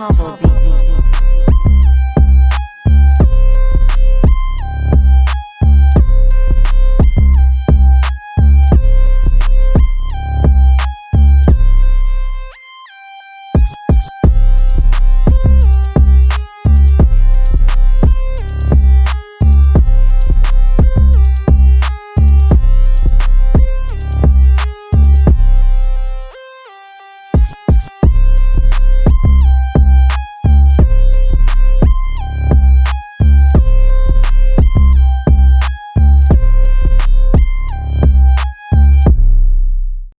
Humble Beats.